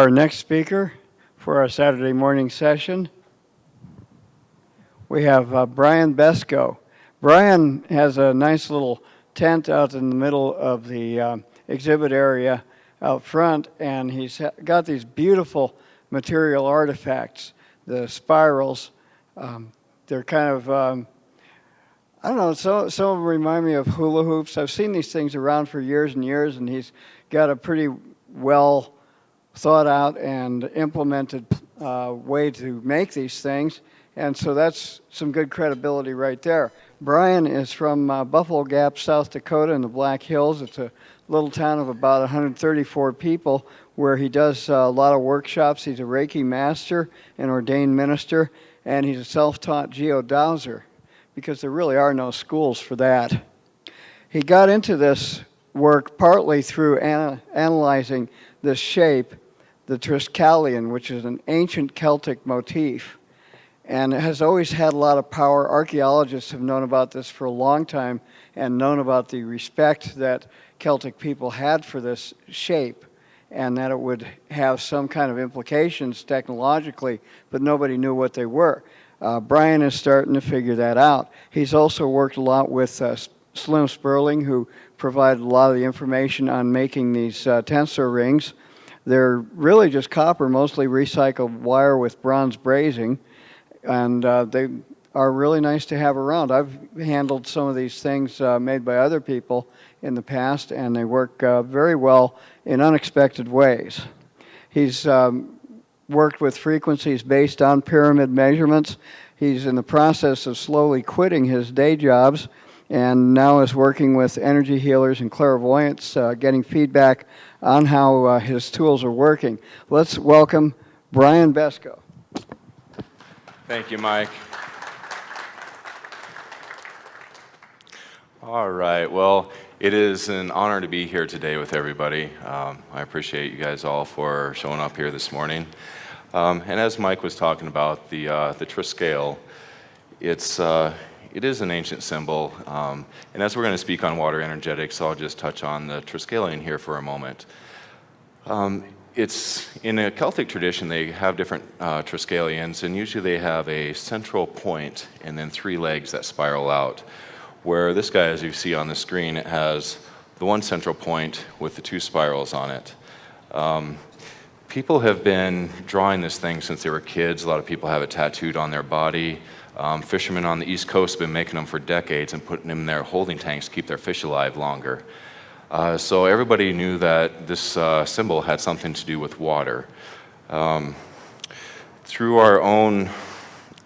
Our next speaker for our Saturday morning session, we have uh, Brian Besco. Brian has a nice little tent out in the middle of the uh, exhibit area out front, and he's got these beautiful material artifacts, the spirals. Um, they're kind of, um, I don't know, some, some of them remind me of hula hoops. I've seen these things around for years and years, and he's got a pretty well thought out and implemented uh, way to make these things. And so that's some good credibility right there. Brian is from uh, Buffalo Gap, South Dakota in the Black Hills. It's a little town of about 134 people where he does uh, a lot of workshops. He's a Reiki master, and ordained minister, and he's a self-taught geodowser because there really are no schools for that. He got into this work partly through ana analyzing this shape, the Triskelion, which is an ancient Celtic motif. And it has always had a lot of power. Archaeologists have known about this for a long time and known about the respect that Celtic people had for this shape and that it would have some kind of implications technologically, but nobody knew what they were. Uh, Brian is starting to figure that out. He's also worked a lot with uh, Slim Spurling, who provided a lot of the information on making these uh, tensor rings. They're really just copper, mostly recycled wire with bronze brazing, and uh, they are really nice to have around. I've handled some of these things uh, made by other people in the past, and they work uh, very well in unexpected ways. He's um, worked with frequencies based on pyramid measurements. He's in the process of slowly quitting his day jobs and now is working with energy healers and clairvoyants, uh, getting feedback on how uh, his tools are working. Let's welcome Brian Besco. Thank you, Mike. All right, well, it is an honor to be here today with everybody. Um, I appreciate you guys all for showing up here this morning. Um, and as Mike was talking about, the, uh, the Triskele, it's, uh, it is an ancient symbol, um, and as we're going to speak on water energetics, I'll just touch on the Triskelion here for a moment. Um, it's in a Celtic tradition, they have different uh, Triskelions, and usually they have a central point and then three legs that spiral out. Where this guy, as you see on the screen, it has the one central point with the two spirals on it. Um, people have been drawing this thing since they were kids. A lot of people have it tattooed on their body. Um, fishermen on the East Coast have been making them for decades and putting them in their holding tanks to keep their fish alive longer. Uh, so everybody knew that this uh, symbol had something to do with water. Um, through our own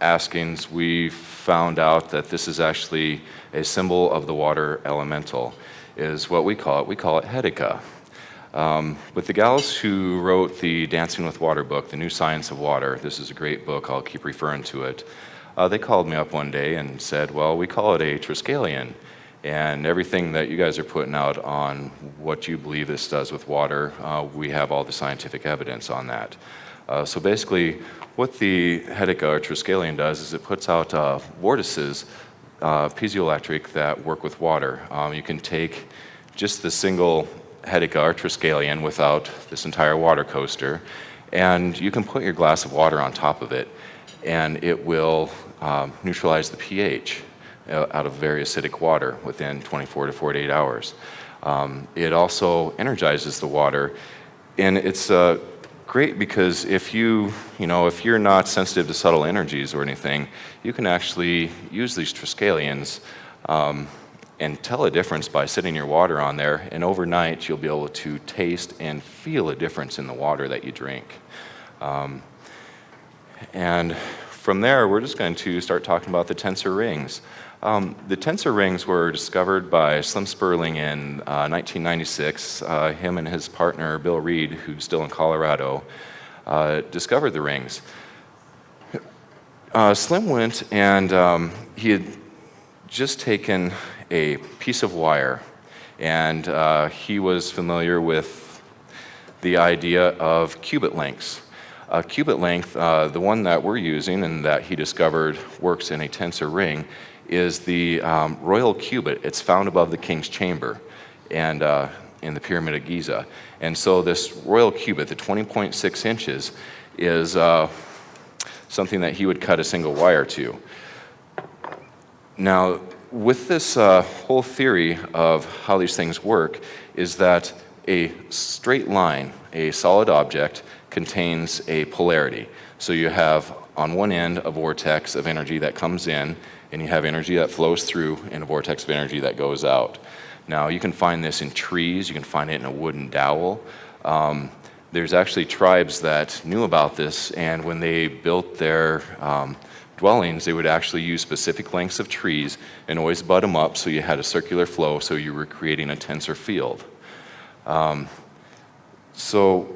askings, we found out that this is actually a symbol of the water elemental, is what we call it. We call it Hedyka. Um, with the gals who wrote the Dancing with Water book, The New Science of Water, this is a great book, I'll keep referring to it. Uh, they called me up one day and said, well, we call it a Triskelion. And everything that you guys are putting out on what you believe this does with water, uh, we have all the scientific evidence on that. Uh, so basically, what the Hedyka or Triskelion does is it puts out uh, vortices, uh, piezoelectric, that work with water. Um, you can take just the single Hedyka or Triskelion without this entire water coaster, and you can put your glass of water on top of it, and it will um, neutralize the pH uh, out of very acidic water within 24 to 48 hours. Um, it also energizes the water, and it's uh, great because if you, you know, if you're not sensitive to subtle energies or anything, you can actually use these Triskelions um, and tell a difference by sitting your water on there, and overnight you'll be able to taste and feel a difference in the water that you drink. Um, and from there, we're just going to start talking about the tensor rings. Um, the tensor rings were discovered by Slim Spurling in uh, 1996. Uh, him and his partner, Bill Reed, who's still in Colorado, uh, discovered the rings. Uh, Slim went and um, he had just taken a piece of wire and uh, he was familiar with the idea of cubit lengths. A cubit length, uh, the one that we're using and that he discovered works in a tensor ring, is the um, royal cubit. It's found above the king's chamber. And uh, in the Pyramid of Giza. And so this royal cubit, the 20.6 inches, is uh, something that he would cut a single wire to. Now, with this uh, whole theory of how these things work, is that a straight line, a solid object, contains a polarity. So you have on one end a vortex of energy that comes in, and you have energy that flows through, and a vortex of energy that goes out. Now, you can find this in trees, you can find it in a wooden dowel. Um, there's actually tribes that knew about this, and when they built their um, dwellings, they would actually use specific lengths of trees and always butt them up so you had a circular flow, so you were creating a tensor field. Um, so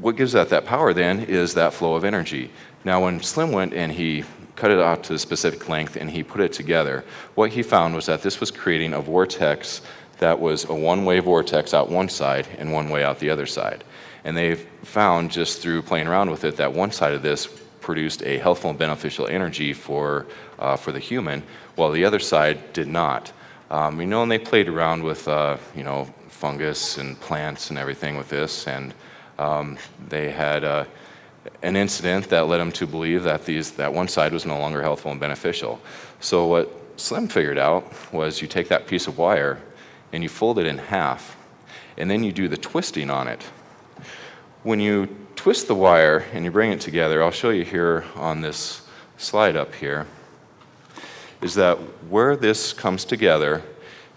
what gives that that power then is that flow of energy. Now when Slim went and he cut it out to a specific length and he put it together, what he found was that this was creating a vortex that was a one-way vortex out one side and one way out the other side. And they found just through playing around with it that one side of this produced a healthful and beneficial energy for, uh, for the human, while the other side did not. Um, you know, and they played around with, uh, you know, fungus and plants and everything with this, and um, they had uh, an incident that led them to believe that these, that one side was no longer healthful and beneficial. So what Slim figured out was you take that piece of wire and you fold it in half, and then you do the twisting on it. When you twist the wire and you bring it together, I'll show you here on this slide up here, is that where this comes together,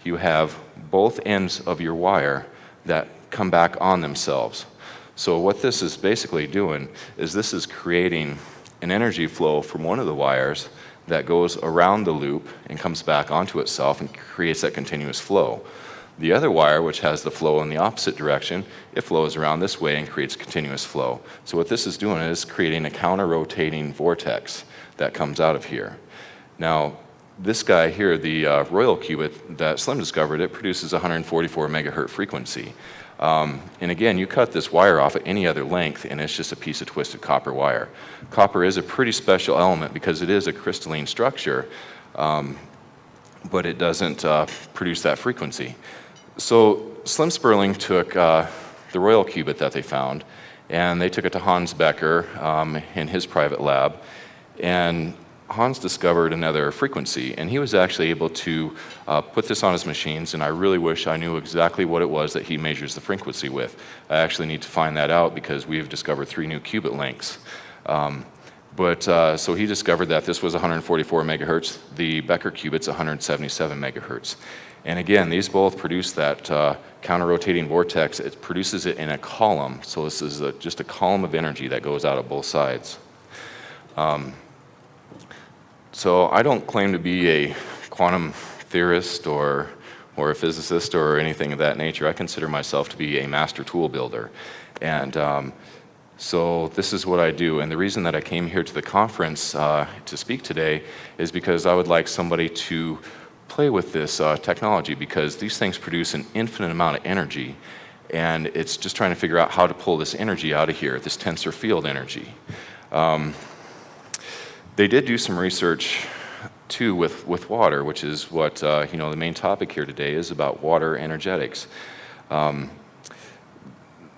you have both ends of your wire that come back on themselves. So what this is basically doing is this is creating an energy flow from one of the wires that goes around the loop and comes back onto itself and creates that continuous flow. The other wire, which has the flow in the opposite direction, it flows around this way and creates continuous flow. So what this is doing is creating a counter-rotating vortex that comes out of here. Now, this guy here, the uh, Royal Cubit that Slim discovered, it produces 144 megahertz frequency. Um, and again, you cut this wire off at any other length and it's just a piece of twisted copper wire. Copper is a pretty special element because it is a crystalline structure, um, but it doesn't uh, produce that frequency. So Slim Spurling took uh, the Royal Cubit that they found, and they took it to Hans Becker um, in his private lab, and Hans discovered another frequency, and he was actually able to uh, put this on his machines, and I really wish I knew exactly what it was that he measures the frequency with. I actually need to find that out because we've discovered three new cubit lengths. Um, but uh, so he discovered that this was 144 megahertz, the Becker cubit's 177 megahertz. And again, these both produce that uh, counter-rotating vortex. It produces it in a column. So this is a, just a column of energy that goes out of both sides. Um, so I don't claim to be a quantum theorist or, or a physicist or anything of that nature. I consider myself to be a master tool builder. And um, so this is what I do. And the reason that I came here to the conference uh, to speak today is because I would like somebody to play with this uh, technology because these things produce an infinite amount of energy and it's just trying to figure out how to pull this energy out of here, this tensor field energy. Um, they did do some research too with, with water, which is what uh, you know the main topic here today is about water energetics. Um,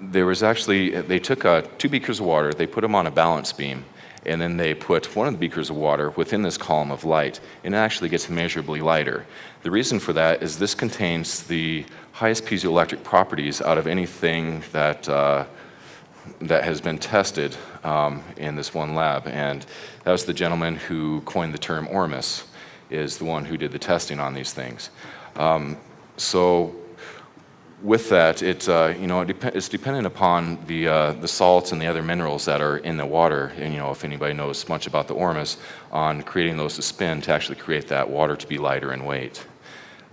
there was actually, they took uh, two beakers of water, they put them on a balance beam, and then they put one of the beakers of water within this column of light, and it actually gets measurably lighter. The reason for that is this contains the highest piezoelectric properties out of anything that, uh, that has been tested um, in this one lab, and that was the gentleman who coined the term ORMUS, is the one who did the testing on these things. Um, so with that, it, uh, you know, it dep it's dependent upon the, uh, the salts and the other minerals that are in the water. And, you know, if anybody knows much about the ORMUS, on creating those to spin to actually create that water to be lighter in weight.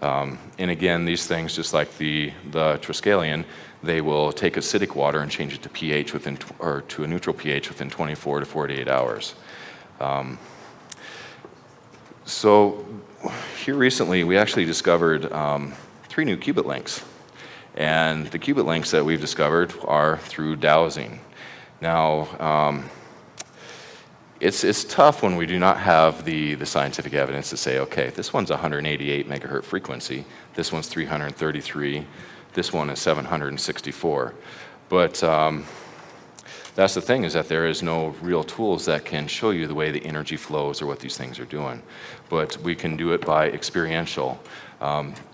Um, and again, these things, just like the, the Triskelion, they will take acidic water and change it to pH within, or to a neutral pH within 24 to 48 hours. Um, so here recently, we actually discovered um, three new cubit links. And the cubit links that we've discovered are through dowsing. Now, um, it's, it's tough when we do not have the, the scientific evidence to say, okay, this one's 188 megahertz frequency, this one's 333, This one is 764. But um, that's the thing is that there is no real tools that can show you the way the energy flows or what these things are doing. But we can do it by experiential.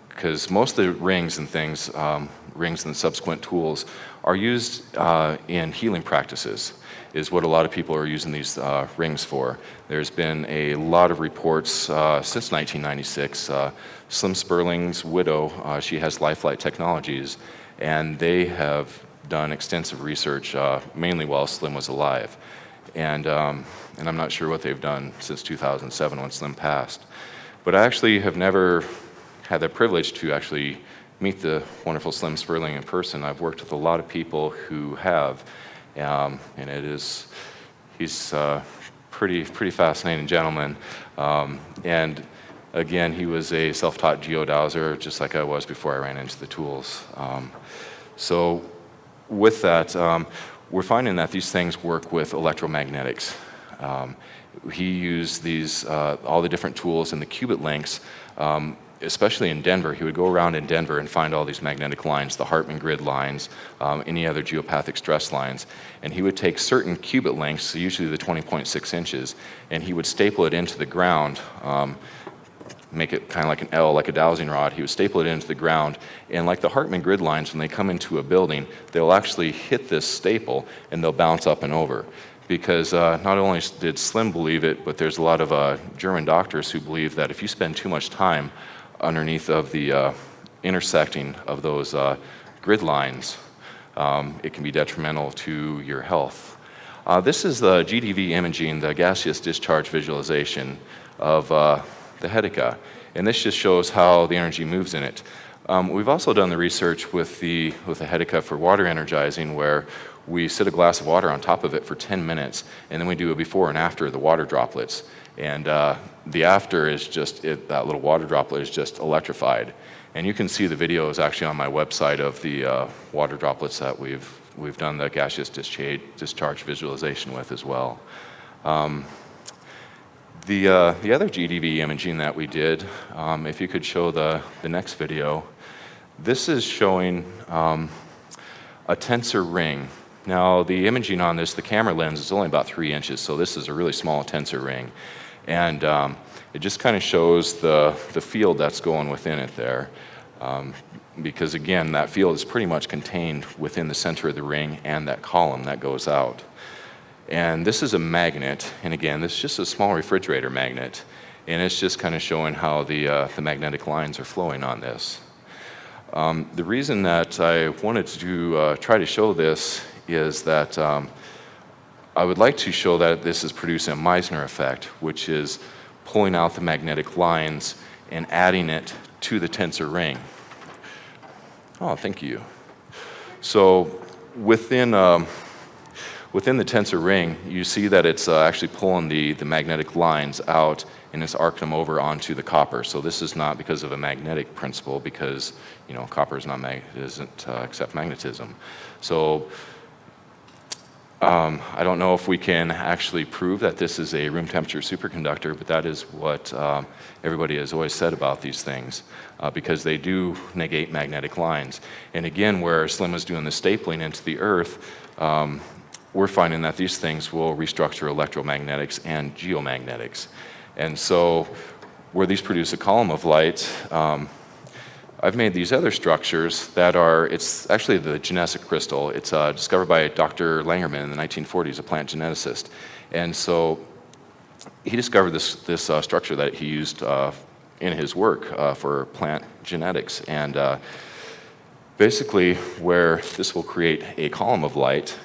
Because most of the rings and things, um, rings and subsequent tools, are used uh, in healing practices is what a lot of people are using these uh, rings for. There's been a lot of reports uh, since 1996. Uh, Slim Spurling's widow, uh, she has Lifelight Technologies, and they have done extensive research, uh, mainly while Slim was alive. And, um, and I'm not sure what they've done since 2007 when Slim passed. But I actually have never had the privilege to actually meet the wonderful Slim Spurling in person. I've worked with a lot of people who have, um, and it is, he's a pretty, pretty fascinating gentleman. Um, and again, he was a self-taught geodowser, just like I was before I ran into the tools. Um, so with that, um, we're finding that these things work with electromagnetics. Um, he used these, uh, all the different tools and the cubit links especially in Denver, he would go around in Denver and find all these magnetic lines, the Hartmann grid lines, um, any other geopathic stress lines, and he would take certain cubit lengths, usually the 20.6 inches, and he would staple it into the ground, um, make it kind of like an L, like a dowsing rod. He would staple it into the ground, and like the Hartmann grid lines, when they come into a building, they'll actually hit this staple and they'll bounce up and over because uh, not only did Slim believe it, but there's a lot of uh, German doctors who believe that if you spend too much time underneath of the uh, intersecting of those uh, grid lines, um, it can be detrimental to your health. Uh, this is the GDV imaging, the gaseous discharge visualization of uh, the Hedyka. And this just shows how the energy moves in it. Um, we've also done the research with the, with the Hedyka for water energizing where we sit a glass of water on top of it for 10 minutes and then we do a before and after the water droplets. And uh, the after is just, it, that little water droplet is just electrified. And you can see the video is actually on my website of the uh, water droplets that we've, we've done the gaseous discharge, discharge visualization with as well. Um, the, uh, the other GDV imaging that we did, um, if you could show the, the next video, this is showing um, a tensor ring. Now the imaging on this, the camera lens is only about three inches, so this is a really small tensor ring. And um, it just kind of shows the, the field that's going within it there. Um, because again, that field is pretty much contained within the center of the ring and that column that goes out. And this is a magnet, and again, this is just a small refrigerator magnet, and it's just kind of showing how the, uh, the magnetic lines are flowing on this. Um, the reason that I wanted to uh, try to show this is that um, I would like to show that this is producing a Meissner effect, which is pulling out the magnetic lines and adding it to the tensor ring. Oh, thank you. So within, um, within the tensor ring, you see that it's uh, actually pulling the, the magnetic lines out and it's arcing them over onto the copper. So this is not because of a magnetic principle because, you know, copper is not mag doesn't uh, accept magnetism. So um, I don't know if we can actually prove that this is a room temperature superconductor, but that is what um, everybody has always said about these things uh, because they do negate magnetic lines. And again, where Slim was doing the stapling into the earth, um, we're finding that these things will restructure electromagnetics and geomagnetics. And so where these produce a column of light, um, I've made these other structures that are, it's actually the genetic crystal. It's uh, discovered by Dr. Langerman in the 1940s, a plant geneticist. And so he discovered this, this uh, structure that he used uh, in his work uh, for plant genetics. And uh, basically where this will create a column of light,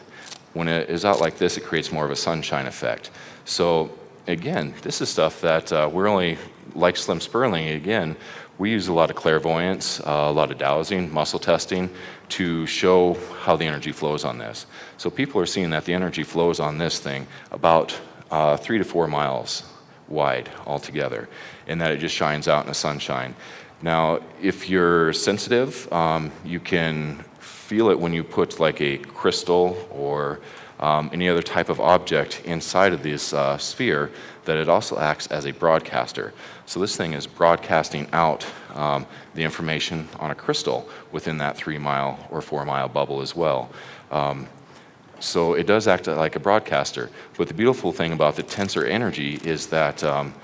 when it is out like this, it creates more of a sunshine effect. So again, this is stuff that uh, we're only, like Slim Spurling, again, we use a lot of clairvoyance, uh, a lot of dowsing, muscle testing to show how the energy flows on this. So people are seeing that the energy flows on this thing about uh, three to four miles wide altogether, and that it just shines out in the sunshine. Now, if you're sensitive, um, you can feel it when you put like a crystal or um, any other type of object inside of this uh, sphere, that it also acts as a broadcaster. So this thing is broadcasting out um, the information on a crystal within that three mile or four mile bubble as well. Um, so it does act like a broadcaster. But the beautiful thing about the tensor energy is that um,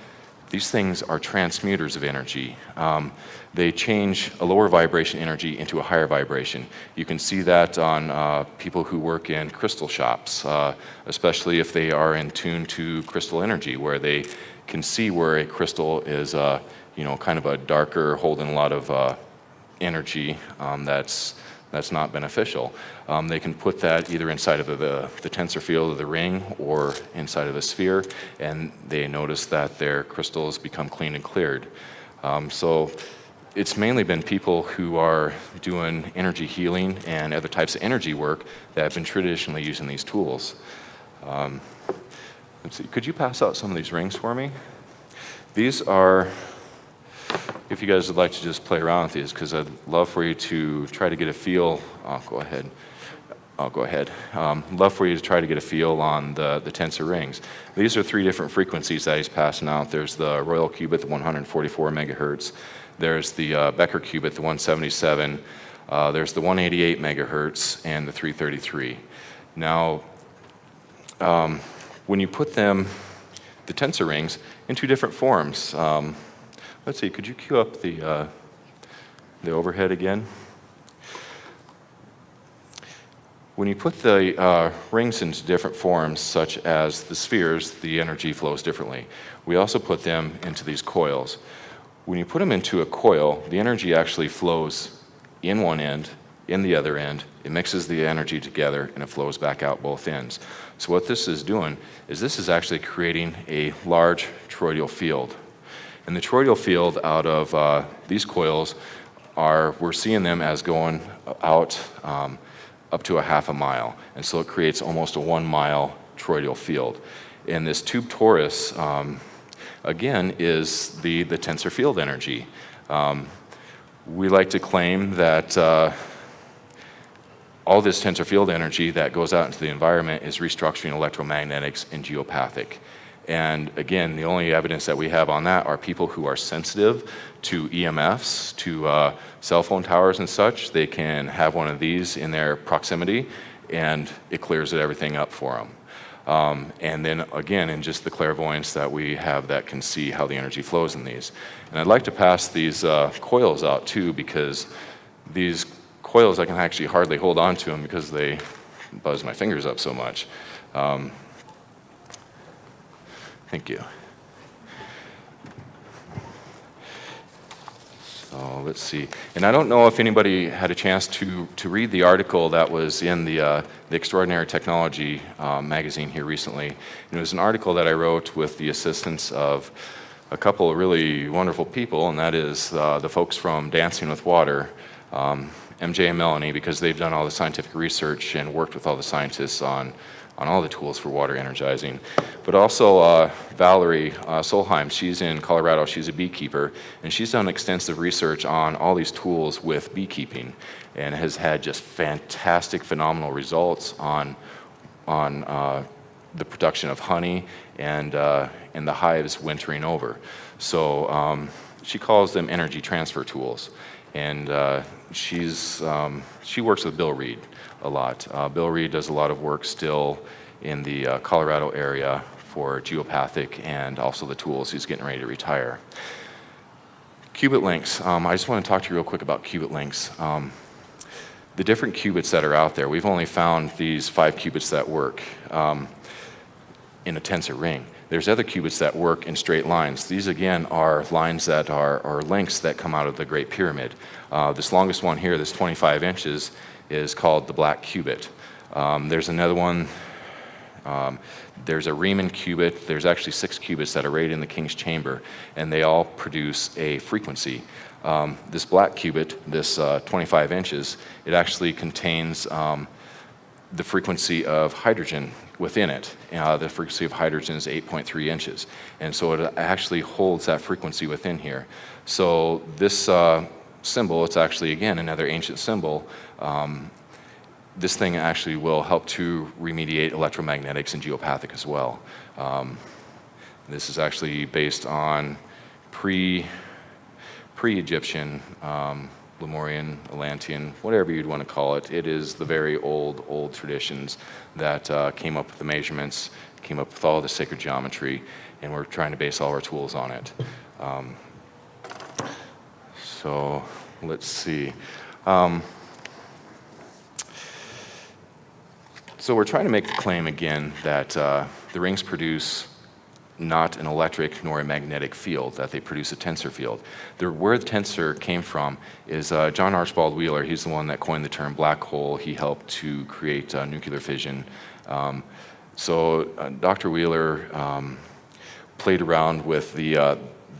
these things are transmuters of energy. Um, they change a lower vibration energy into a higher vibration. You can see that on uh, people who work in crystal shops, uh, especially if they are in tune to crystal energy, where they can see where a crystal is, uh, you know, kind of a darker, holding a lot of uh, energy um, that's that's not beneficial. Um, they can put that either inside of the, the, tensor field of the ring or inside of a sphere, and they notice that their crystals become clean and cleared. Um, so it's mainly been people who are doing energy healing and other types of energy work that have been traditionally using these tools. Um, let's see, could you pass out some of these rings for me? These are if you guys would like to just play around with these, because I'd love for you to try to get a feel. I'll go ahead. I'll go ahead. Um, love for you to try to get a feel on the, the tensor rings. These are three different frequencies that he's passing out. There's the Royal Cubit, the 144 megahertz. There's the uh, Becker Cubit, the 177. Uh, there's the 188 megahertz and the 333. Now, um, when you put them, the tensor rings, in two different forms, um, Let's see, could you cue up the, uh, the overhead again? When you put the uh, rings into different forms, such as the spheres, the energy flows differently. We also put them into these coils. When you put them into a coil, the energy actually flows in one end, in the other end, it mixes the energy together, and it flows back out both ends. So what this is doing is this is actually creating a large toroidal field. And the toroidal field out of uh, these coils are, we're seeing them as going out um, up to a half a mile. And so it creates almost a one mile toroidal field. And this tube torus, um, again, is the, the tensor field energy. Um, we like to claim that uh, all this tensor field energy that goes out into the environment is restructuring electromagnetics and geopathic. And again, the only evidence that we have on that are people who are sensitive to EMFs, to uh, cell phone towers and such. They can have one of these in their proximity and it clears everything up for them. Um, and then again, in just the clairvoyance that we have that can see how the energy flows in these. And I'd like to pass these uh, coils out too because these coils I can actually hardly hold on to them because they buzz my fingers up so much. Um, Thank you. So let's see. And I don't know if anybody had a chance to, to read the article that was in the, uh, the Extraordinary Technology uh, magazine here recently. And it was an article that I wrote with the assistance of a couple of really wonderful people, and that is uh, the folks from Dancing with Water, um, MJ and Melanie, because they've done all the scientific research and worked with all the scientists on on all the tools for water energizing. But also uh, Valerie uh, Solheim, she's in Colorado, she's a beekeeper, and she's done extensive research on all these tools with beekeeping and has had just fantastic, phenomenal results on, on uh, the production of honey and, uh, and the hives wintering over. So um, she calls them energy transfer tools. And uh, she's, um, she works with Bill Reed a lot. Uh, Bill Reed does a lot of work still in the uh, Colorado area for geopathic and also the tools. He's getting ready to retire. Cubit links. Um, I just want to talk to you real quick about cubit links. Um, the different cubits that are out there, we've only found these five cubits that work um, in a tensor ring. There's other cubits that work in straight lines. These again are lines that are, are links that come out of the Great Pyramid. Uh, this longest one here, this 25 inches, is called the black cubit. Um, there's another one, um, there's a Riemann cubit, there's actually six cubits that are right in the king's chamber, and they all produce a frequency. Um, this black cubit, this uh, 25 inches, it actually contains um, the frequency of hydrogen within it. Uh, the frequency of hydrogen is 8.3 inches. And so it actually holds that frequency within here. So this uh, symbol, it's actually, again, another ancient symbol. Um, this thing actually will help to remediate electromagnetics and geopathic as well. Um, this is actually based on pre, pre-Egyptian, um, Lemurian, Atlantean, whatever you'd want to call it. It is the very old, old traditions that uh, came up with the measurements, came up with all the sacred geometry, and we're trying to base all our tools on it. Um, so let's see. Um, so we're trying to make the claim again that uh, the rings produce not an electric nor a magnetic field, that they produce a tensor field. The, where the tensor came from is uh, John Archibald Wheeler. He's the one that coined the term black hole. He helped to create uh, nuclear fission. Um, so uh, Dr. Wheeler um, played around with the, uh,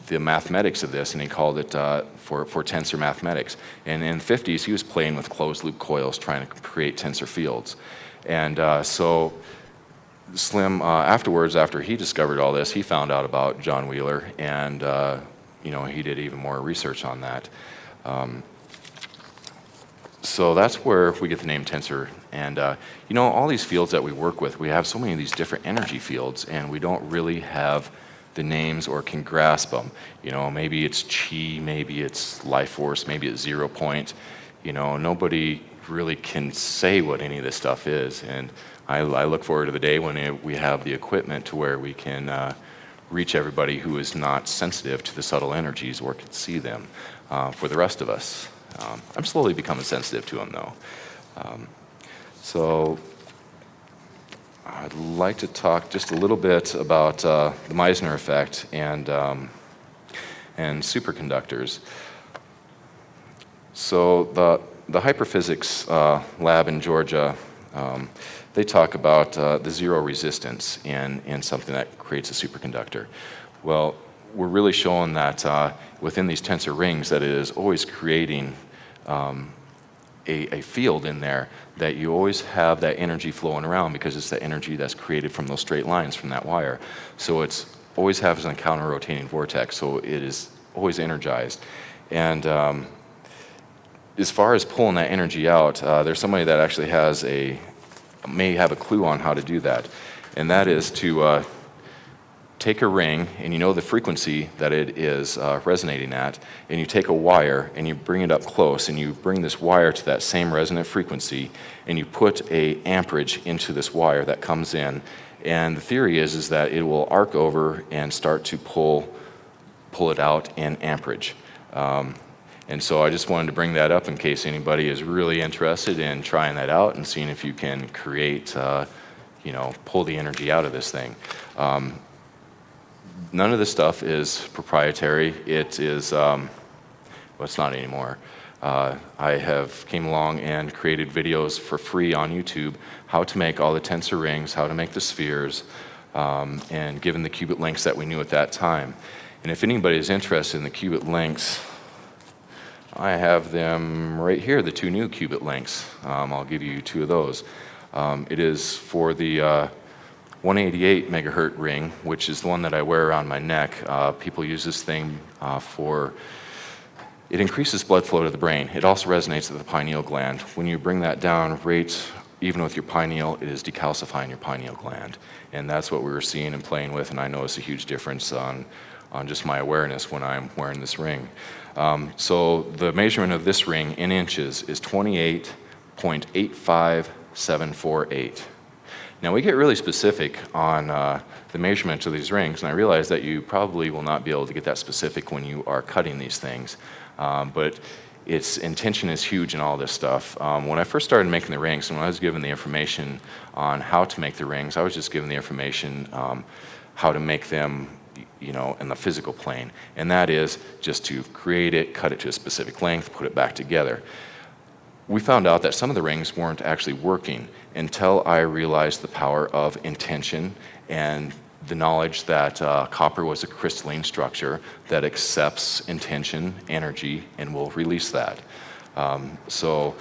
the mathematics of this, and he called it uh, for, for tensor mathematics. And in the 50s, he was playing with closed loop coils, trying to create tensor fields. And uh, so Slim, uh, afterwards, after he discovered all this, he found out about John Wheeler, and uh, you know he did even more research on that. Um, so that's where we get the name tensor. And uh, you know, all these fields that we work with, we have so many of these different energy fields, and we don't really have the names or can grasp them. You know, maybe it's chi, maybe it's life force, maybe it's zero point. You know, nobody really can say what any of this stuff is. And I, I look forward to the day when we have the equipment to where we can uh, reach everybody who is not sensitive to the subtle energies or can see them uh, for the rest of us. Um, I'm slowly becoming sensitive to them though. Um, so I'd like to talk just a little bit about uh, the Meissner effect and, um, and superconductors. So the, the hyperphysics uh, lab in Georgia um, they talk about uh, the zero resistance in, in something that creates a superconductor. Well, we're really showing that uh, within these tensor rings that it is always creating um, a, a, field in there that you always have that energy flowing around because it's the energy that's created from those straight lines from that wire. So it's always has a counter-rotating vortex, so it is always energized. And um, as far as pulling that energy out, uh, there's somebody that actually has a, may have a clue on how to do that. And that is to uh, take a ring and you know the frequency that it is uh, resonating at, and you take a wire and you bring it up close and you bring this wire to that same resonant frequency and you put a amperage into this wire that comes in. And the theory is, is that it will arc over and start to pull, pull it out in amperage. Um, and so I just wanted to bring that up in case anybody is really interested in trying that out and seeing if you can create, uh, you know, pull the energy out of this thing. Um, none of this stuff is proprietary. It is, um, well, it's not anymore. Uh, I have came along and created videos for free on YouTube, how to make all the tensor rings, how to make the spheres, um, and given the cubit lengths that we knew at that time. And if anybody is interested in the cubit lengths, I have them right here, the two new cubit links. Um, I'll give you two of those. Um, it is for the uh, 188 megahertz ring, which is the one that I wear around my neck. Uh, people use this thing uh, for, it increases blood flow to the brain. It also resonates with the pineal gland. When you bring that down, right, even with your pineal, it is decalcifying your pineal gland. And that's what we were seeing and playing with, and I notice a huge difference on, on just my awareness when I'm wearing this ring. Um, so the measurement of this ring in inches is 28.85748. Now we get really specific on uh, the measurements of these rings, and I realize that you probably will not be able to get that specific when you are cutting these things. Um, but its intention is huge in all this stuff. Um, when I first started making the rings, and when I was given the information on how to make the rings, I was just given the information um, how to make them you know, in the physical plane. And that is just to create it, cut it to a specific length, put it back together. We found out that some of the rings weren't actually working until I realized the power of intention and the knowledge that uh, copper was a crystalline structure that accepts intention, energy, and will release that. Um, so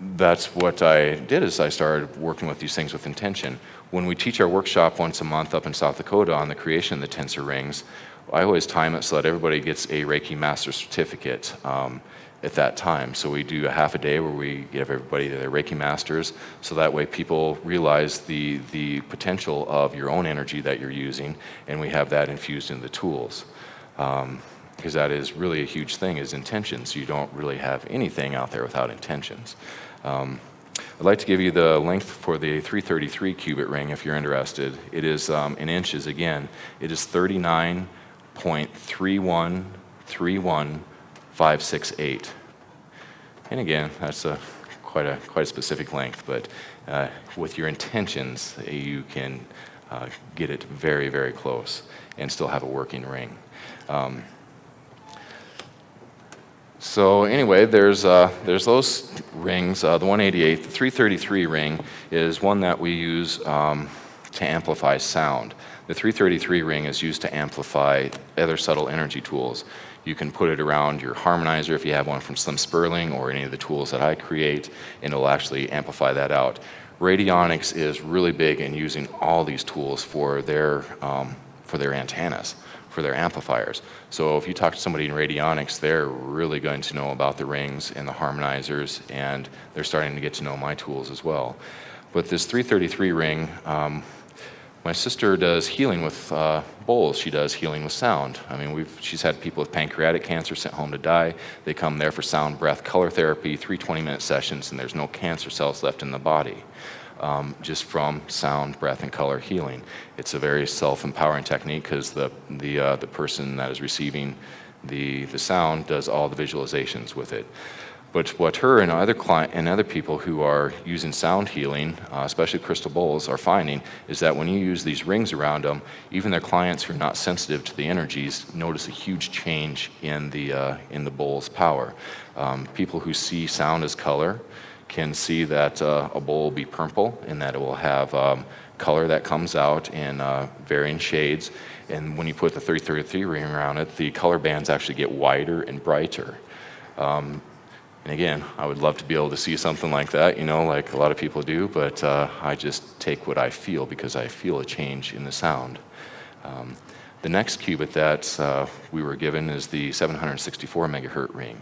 that's what I did is I started working with these things with intention. When we teach our workshop once a month up in South Dakota on the creation of the tensor rings, I always time it so that everybody gets a Reiki Master Certificate um, at that time. So we do a half a day where we give everybody their Reiki masters, so that way people realize the, the potential of your own energy that you're using, and we have that infused in the tools. Um, because that is really a huge thing is intentions. You don't really have anything out there without intentions. Um, I'd like to give you the length for the 333 cubit ring if you're interested. It is um, in inches again. It is 39.3131568. And again, that's a quite a quite a specific length, but uh, with your intentions, you can uh, get it very very close and still have a working ring. Um, so anyway, there's, uh, there's those rings. Uh, the 188, the 333 ring is one that we use um, to amplify sound. The 333 ring is used to amplify other subtle energy tools. You can put it around your harmonizer if you have one from Slim Spurling or any of the tools that I create, and it'll actually amplify that out. Radionics is really big in using all these tools for their, um, for their antennas for their amplifiers. So if you talk to somebody in radionics, they're really going to know about the rings and the harmonizers, and they're starting to get to know my tools as well. But this 333 ring, um, my sister does healing with uh, bowls. She does healing with sound. I mean, we've, she's had people with pancreatic cancer sent home to die. They come there for sound, breath, color therapy, three 20-minute sessions, and there's no cancer cells left in the body um, just from sound, breath, and color healing. It's a very self-empowering technique because the, the, uh, the person that is receiving the, the sound does all the visualizations with it. But what her and other client and other people who are using sound healing, uh, especially crystal bowls, are finding is that when you use these rings around them, even their clients who are not sensitive to the energies notice a huge change in the uh, in the bowl's power. Um, people who see sound as color, can see that uh, a bowl will be purple and that it will have um, color that comes out in uh, varying shades. And when you put the 333 ring around it, the color bands actually get wider and brighter. Um, and again, I would love to be able to see something like that, you know, like a lot of people do, but uh, I just take what I feel because I feel a change in the sound. Um, the next cubit that uh, we were given is the 764 megahertz ring.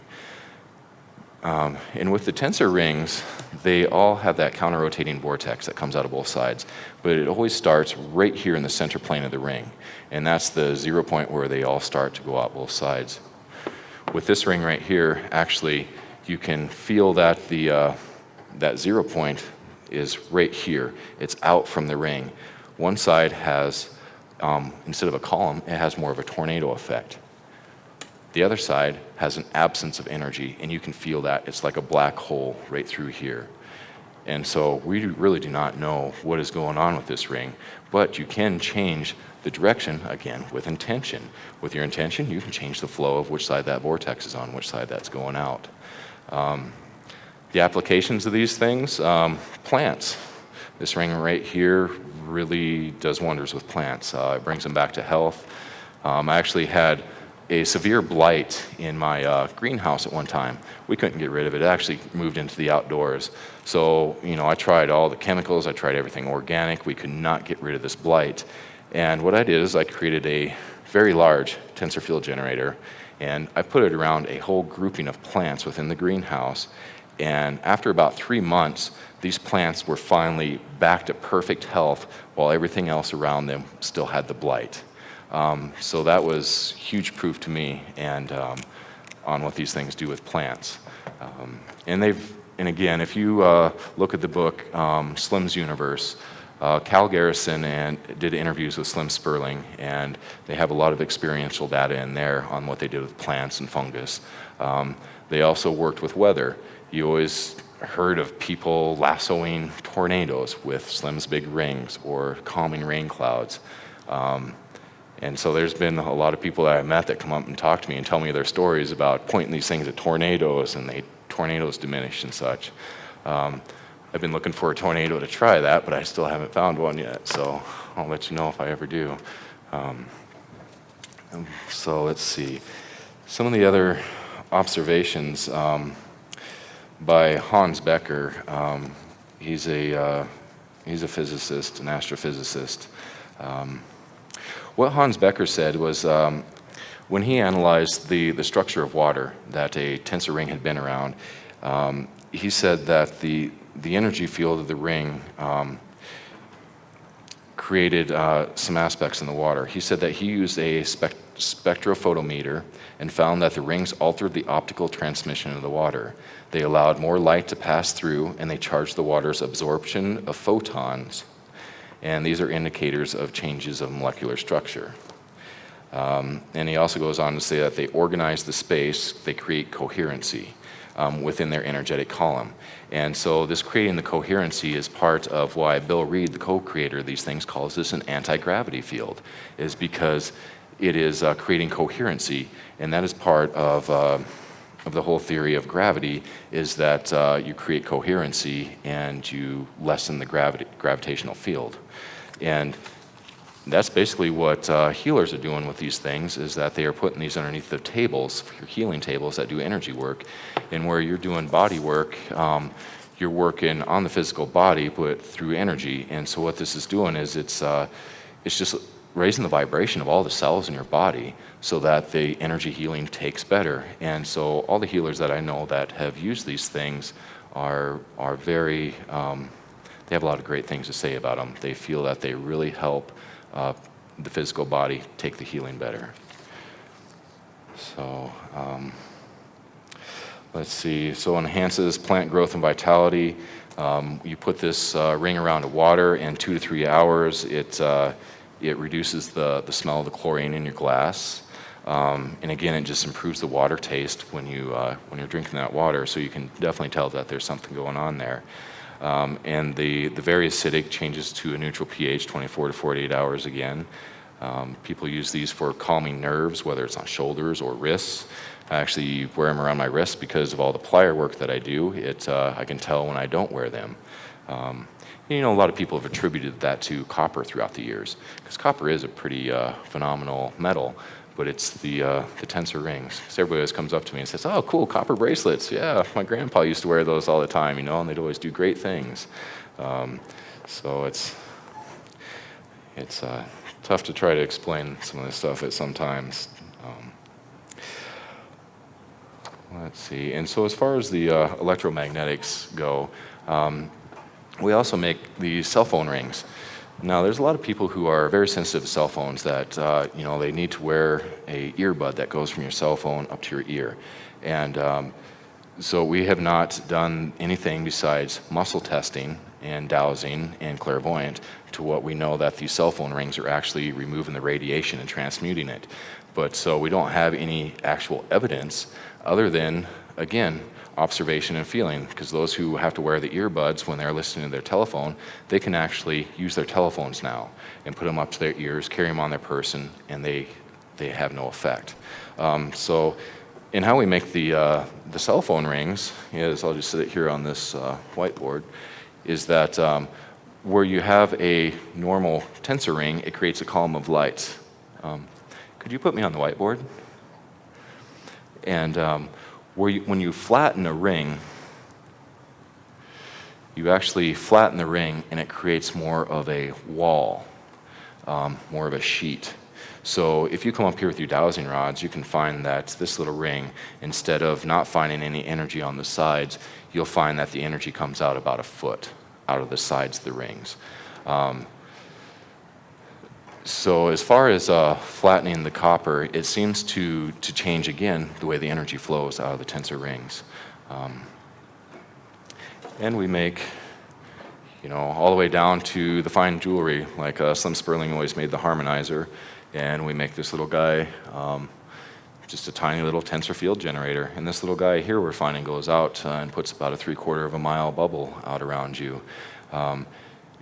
Um, and with the tensor rings, they all have that counter-rotating vortex that comes out of both sides. But it always starts right here in the center plane of the ring. And that's the zero point where they all start to go out both sides. With this ring right here, actually, you can feel that the, uh, that zero point is right here. It's out from the ring. One side has, um, instead of a column, it has more of a tornado effect. The other side has an absence of energy, and you can feel that. It's like a black hole right through here. And so we really do not know what is going on with this ring, but you can change the direction, again, with intention. With your intention, you can change the flow of which side that vortex is on, which side that's going out. Um, the applications of these things, um, plants. This ring right here really does wonders with plants. Uh, it brings them back to health. Um, I actually had a severe blight in my uh, greenhouse at one time. We couldn't get rid of it. It actually moved into the outdoors. So, you know, I tried all the chemicals, I tried everything organic. We could not get rid of this blight. And what I did is I created a very large tensor field generator and I put it around a whole grouping of plants within the greenhouse. And after about three months, these plants were finally back to perfect health while everything else around them still had the blight. Um, so that was huge proof to me and um, on what these things do with plants. Um, and they've, and again, if you uh, look at the book um, Slim's Universe, uh, Cal Garrison and did interviews with Slim Spurling, and they have a lot of experiential data in there on what they did with plants and fungus. Um, they also worked with weather. You always heard of people lassoing tornadoes with Slim's big rings or calming rain clouds. Um, and so there's been a lot of people that I've met that come up and talk to me and tell me their stories about pointing these things at tornadoes and they tornadoes diminish and such. Um, I've been looking for a tornado to try that, but I still haven't found one yet. So I'll let you know if I ever do. Um, so let's see. Some of the other observations um, by Hans Becker. Um, he's a uh, he's a physicist, an astrophysicist. What Hans Becker said was um, when he analyzed the, the structure of water that a tensor ring had been around, um, he said that the, the energy field of the ring um, created uh, some aspects in the water. He said that he used a spec- spectrophotometer and found that the rings altered the optical transmission of the water. They allowed more light to pass through and they charged the water's absorption of photons. And these are indicators of changes of molecular structure. Um, and he also goes on to say that they organize the space, they create coherency um, within their energetic column. And so this creating the coherency is part of why Bill Reed, the co-creator of these things, calls this an anti-gravity field, is because it is uh, creating coherency, and that is part of, uh, of the whole theory of gravity, is that uh, you create coherency and you lessen the gravity, gravitational field. And that's basically what uh, healers are doing with these things is that they are putting these underneath the tables, your healing tables that do energy work. And where you're doing body work, um, you're working on the physical body, but through energy. And so what this is doing is it's, uh, it's just raising the vibration of all the cells in your body so that the energy healing takes better. And so all the healers that I know that have used these things are, are very, um, they have a lot of great things to say about them. They feel that they really help uh, the physical body take the healing better. So um, let's see. So enhances plant growth and vitality. Um, you put this uh, ring around the water in two to three hours. It uh, it reduces the the smell of the chlorine in your glass. Um, and again, it just improves the water taste when you uh, when you're drinking that water. So you can definitely tell that there's something going on there. Um, and the, the very acidic changes to a neutral pH 24 to 48 hours again. Um, people use these for calming nerves, whether it's on shoulders or wrists. I actually wear them around my wrists because of all the plier work that I do. It, uh, I can tell when I don't wear them. Um, you know, a lot of people have attributed that to copper throughout the years, because copper is a pretty uh, phenomenal metal but it's the, uh, the tensor rings. So everybody always comes up to me and says, oh, cool, copper bracelets. Yeah, my grandpa used to wear those all the time, you know, and they'd always do great things. Um, so it's, it's uh, tough to try to explain some of this stuff at sometimes. Um, let's see. And so as far as the uh, electromagnetics go, um, we also make these cell phone rings. Now, there's a lot of people who are very sensitive to cell phones that, uh, you know, they need to wear a earbud that goes from your cell phone up to your ear. And um, so we have not done anything besides muscle testing and dowsing and clairvoyant to what we know that these cell phone rings are actually removing the radiation and transmuting it. But so we don't have any actual evidence other than, again, observation and feeling because those who have to wear the earbuds when they're listening to their telephone, they can actually use their telephones now and put them up to their ears, carry them on their person, and they, they have no effect. Um, so in how we make the, uh, the cell phone rings is, I'll just sit it here on this uh, whiteboard, is that um, where you have a normal tensor ring, it creates a column of lights. Um, could you put me on the whiteboard? And um, where you, when you flatten a ring, you actually flatten the ring and it creates more of a wall, um, more of a sheet. So if you come up here with your dowsing rods, you can find that this little ring, instead of not finding any energy on the sides, you'll find that the energy comes out about a foot out of the sides of the rings. Um, so as far as uh, flattening the copper, it seems to, to change again the way the energy flows out of the tensor rings. Um, and we make, you know, all the way down to the fine jewelry, like uh, Slim Spurling always made the harmonizer, and we make this little guy, um, just a tiny little tensor field generator. And this little guy here we're finding goes out uh, and puts about a three quarter of a mile bubble out around you. Um,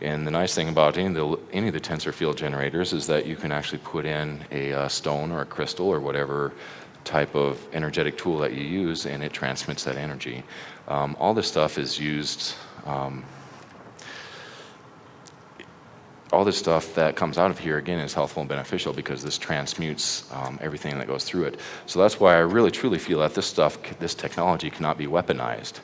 and the nice thing about any of the, any of the tensor field generators is that you can actually put in a uh, stone or a crystal or whatever type of energetic tool that you use and it transmits that energy. Um, all this stuff is used, um, all this stuff that comes out of here again is healthful and beneficial because this transmutes um, everything that goes through it. So that's why I really truly feel that this stuff, this technology cannot be weaponized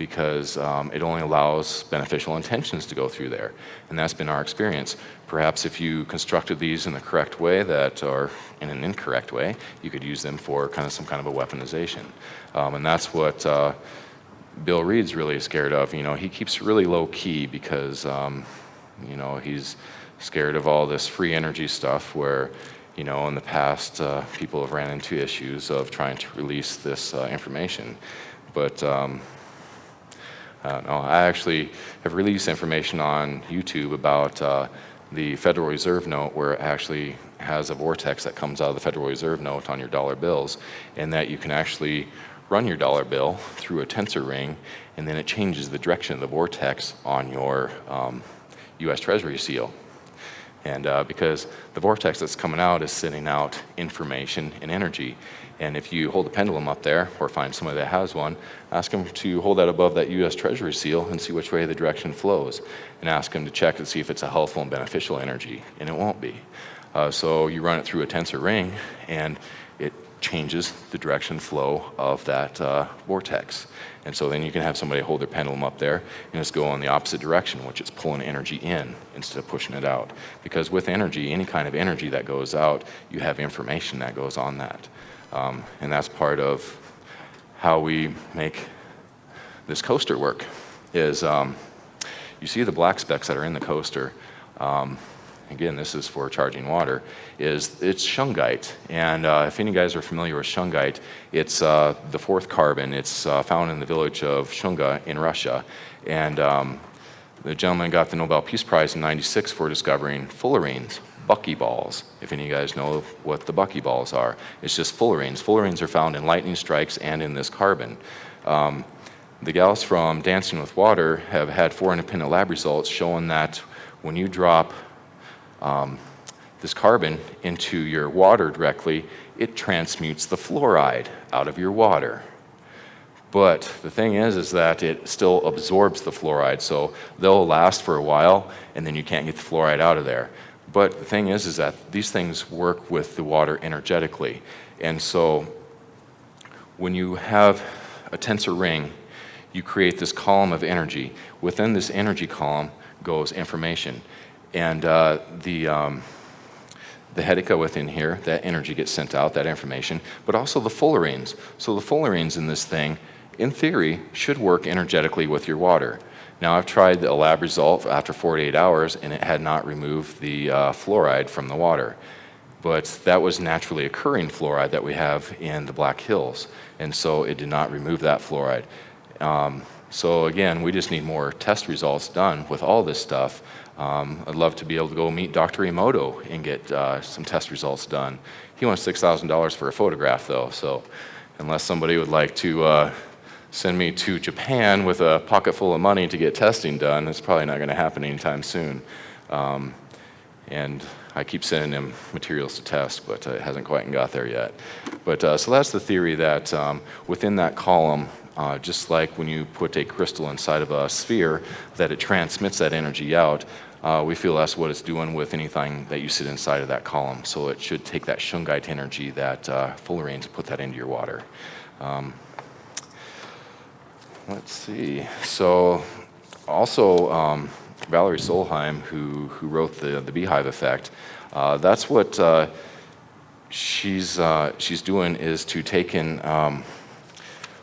because um, it only allows beneficial intentions to go through there. And that's been our experience. Perhaps if you constructed these in the correct way that, or in an incorrect way, you could use them for kind of some kind of a weaponization. Um, and that's what uh, Bill Reed's really scared of. You know, he keeps really low key because, um, you know, he's scared of all this free energy stuff where, you know, in the past, uh, people have ran into issues of trying to release this uh, information. But um, I don't. I actually have released information on YouTube about uh, the Federal Reserve note where it actually has a vortex that comes out of the Federal Reserve note on your dollar bills and that you can actually run your dollar bill through a tensor ring and then it changes the direction of the vortex on your um, US Treasury seal. And uh, because the vortex that's coming out is sending out information and energy. And if you hold a pendulum up there or find somebody that has one, ask them to hold that above that US Treasury seal and see which way the direction flows. And ask them to check to see if it's a helpful and beneficial energy. And it won't be. Uh, so you run it through a tensor ring and it changes the direction flow of that uh, vortex. And so then you can have somebody hold their pendulum up there and just go in the opposite direction, which is pulling energy in instead of pushing it out. Because with energy, any kind of energy that goes out, you have information that goes on that. Um, and that's part of how we make this coaster work, is um, you see the black specks that are in the coaster. Um, again, this is for charging water, is it's shungite. And uh, if any guys are familiar with shungite, it's uh, the fourth carbon. It's uh, found in the village of Shunga in Russia. And um, the gentleman got the Nobel Peace Prize in 96 for discovering fullerenes, buckyballs, if any of you guys know what the buckyballs are. It's just fullerenes. Fullerenes are found in lightning strikes and in this carbon. Um, the gals from Dancing with Water have had four independent lab results showing that when you drop um, this carbon into your water directly, it transmutes the fluoride out of your water. But the thing is, is that it still absorbs the fluoride, so they'll last for a while, and then you can't get the fluoride out of there. But the thing is, is that these things work with the water energetically. And so when you have a tensor ring, you create this column of energy. Within this energy column goes information. And uh, the, um, the hetica within here, that energy gets sent out, that information, but also the fullerenes. So the fullerenes in this thing, in theory, should work energetically with your water. Now I've tried the lab result after 48 hours and it had not removed the uh, fluoride from the water. But that was naturally occurring fluoride that we have in the Black Hills. And so it did not remove that fluoride. Um, so again, we just need more test results done with all this stuff um, I'd love to be able to go meet Dr. Emoto and get uh, some test results done. He wants $6,000 for a photograph though, so unless somebody would like to uh, send me to Japan with a pocket full of money to get testing done, it's probably not going to happen anytime soon. Um, and I keep sending him materials to test, but uh, it hasn't quite got there yet. But uh, so that's the theory that um, within that column, uh, just like when you put a crystal inside of a sphere, that it transmits that energy out uh, we feel that's what it's doing with anything that you sit inside of that column. So it should take that shungite energy, that uh, fullerenes, put that into your water. Um, let's see. So also um, Valerie Solheim, who, who wrote the, the beehive effect, uh, that's what uh, she's, uh, she's doing is to take in um,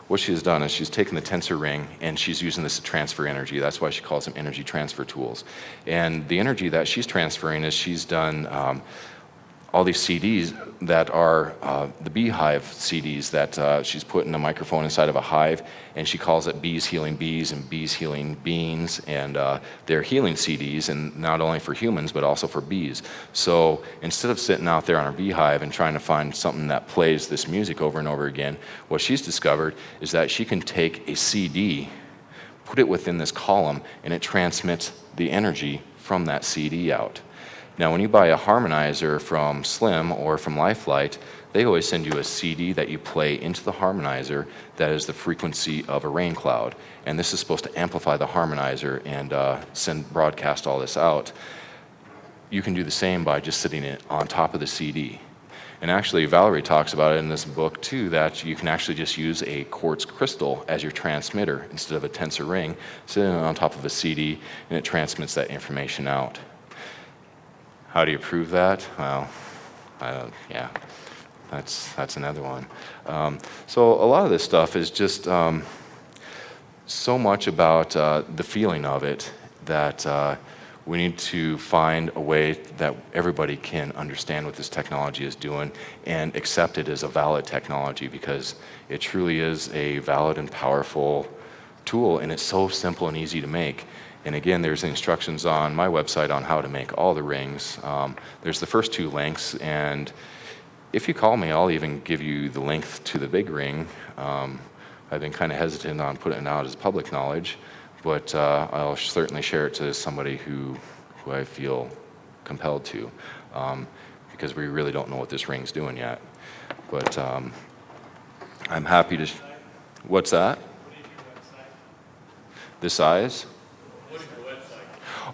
what she has done is she's taken the tensor ring and she's using this to transfer energy. That's why she calls them energy transfer tools. And the energy that she's transferring is she's done um, all these CDs that are uh, the beehive CDs that uh, she's put in a microphone inside of a hive, and she calls it Bees Healing Bees and Bees Healing Beans, and uh, they're healing CDs, and not only for humans, but also for bees. So instead of sitting out there on her beehive and trying to find something that plays this music over and over again, what she's discovered is that she can take a CD, put it within this column, and it transmits the energy from that CD out. Now, when you buy a harmonizer from Slim or from Lifelight, they always send you a CD that you play into the harmonizer that is the frequency of a rain cloud. And this is supposed to amplify the harmonizer and uh, send broadcast all this out. You can do the same by just sitting it on top of the CD. And actually, Valerie talks about it in this book too, that you can actually just use a quartz crystal as your transmitter instead of a tensor ring, sitting on top of a CD, and it transmits that information out. How do you prove that? Well, yeah, that's, that's another one. Um, so a lot of this stuff is just um, so much about uh, the feeling of it that uh, we need to find a way that everybody can understand what this technology is doing and accept it as a valid technology because it truly is a valid and powerful tool and it's so simple and easy to make. And again, there's instructions on my website on how to make all the rings. Um, there's the first two links and if you call me, I'll even give you the length to the big ring. Um, I've been kind of hesitant on putting it out as public knowledge, but uh, I'll certainly share it to somebody who, who I feel compelled to, um, because we really don't know what this ring's doing yet. But um, I'm happy to. What's that? The size?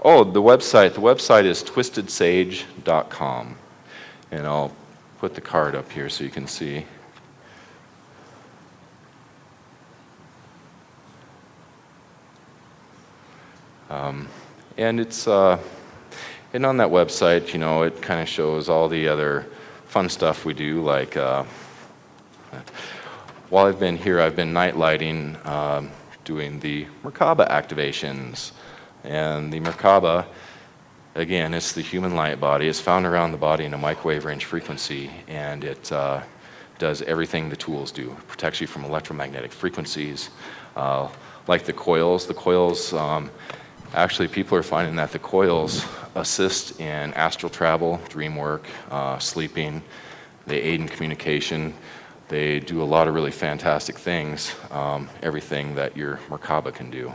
Oh, the website. The website is twistedsage.com. And I'll put the card up here so you can see. Um, and it's, uh, and on that website, you know, it kind of shows all the other fun stuff we do, like, uh, while I've been here, I've been night lighting, um, doing the Merkaba activations. And the Merkaba, again, it's the human light body. It's found around the body in a microwave range frequency, and it uh, does everything the tools do. It protects you from electromagnetic frequencies. Uh, like the coils, the coils, um, actually people are finding that the coils assist in astral travel, dream work, uh, sleeping. They aid in communication. They do a lot of really fantastic things, um, everything that your Merkaba can do.